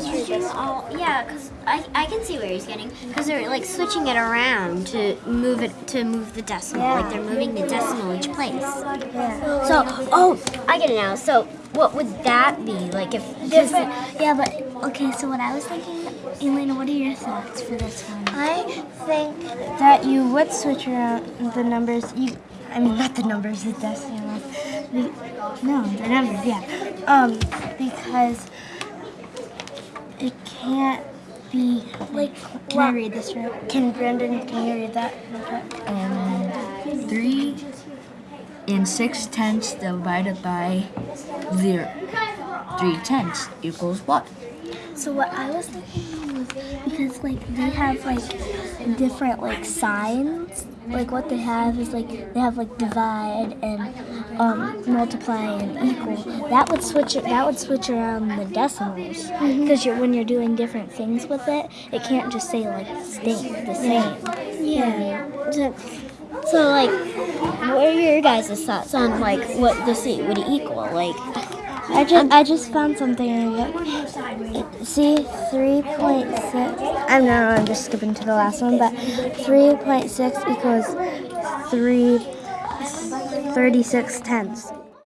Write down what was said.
switching all yeah, because I, I can see where he's getting because they're like switching it around to move it to move the decimal Yeah. like they're moving the decimal each place. Yeah. So oh I get it now. So what would that be like if Different. Yeah, but okay. So what I was thinking, Elena, what are your thoughts for this one? I think that you would switch around the numbers. You, I mean, not the numbers, the decimals. The, no, the numbers. Yeah. Um, because it can't be like. Can I read this right? Can Brendan? Can you read that? Um, three and six tenths divided by zero. Three tenths equals what? So what I was thinking was because like they have like different like signs. Like what they have is like they have like divide and um, multiply and equal. That would switch it. That would switch around the decimals because you're when you're doing different things with it, it can't just say like stay the same. yeah. So, so like what are your guys' thoughts on like what the C would equal like I just I just found something. It- See, three point six. I'm no, I'm just skipping to the last one, but three point six equals three thirty six tenths.